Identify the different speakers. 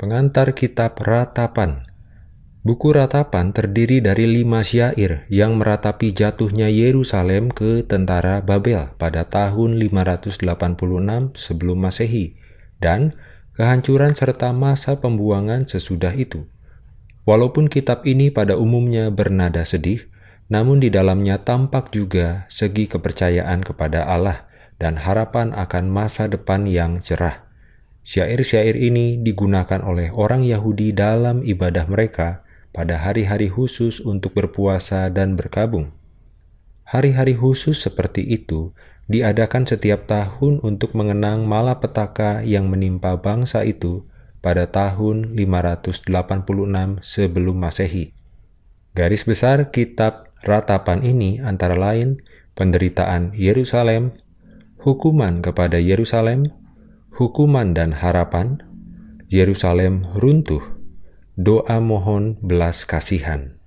Speaker 1: Pengantar Kitab Ratapan Buku Ratapan terdiri dari lima syair yang meratapi jatuhnya Yerusalem ke tentara Babel pada tahun 586 sebelum Masehi dan kehancuran serta masa pembuangan sesudah itu. Walaupun kitab ini pada umumnya bernada sedih, namun di dalamnya tampak juga segi kepercayaan kepada Allah dan harapan akan masa depan yang cerah. Syair-syair ini digunakan oleh orang Yahudi dalam ibadah mereka pada hari-hari khusus untuk berpuasa dan berkabung. Hari-hari khusus seperti itu diadakan setiap tahun untuk mengenang malapetaka yang menimpa bangsa itu pada tahun 586 sebelum Masehi. Garis besar kitab ratapan ini antara lain penderitaan Yerusalem, hukuman kepada Yerusalem, hukuman dan harapan, Yerusalem runtuh, doa mohon belas kasihan.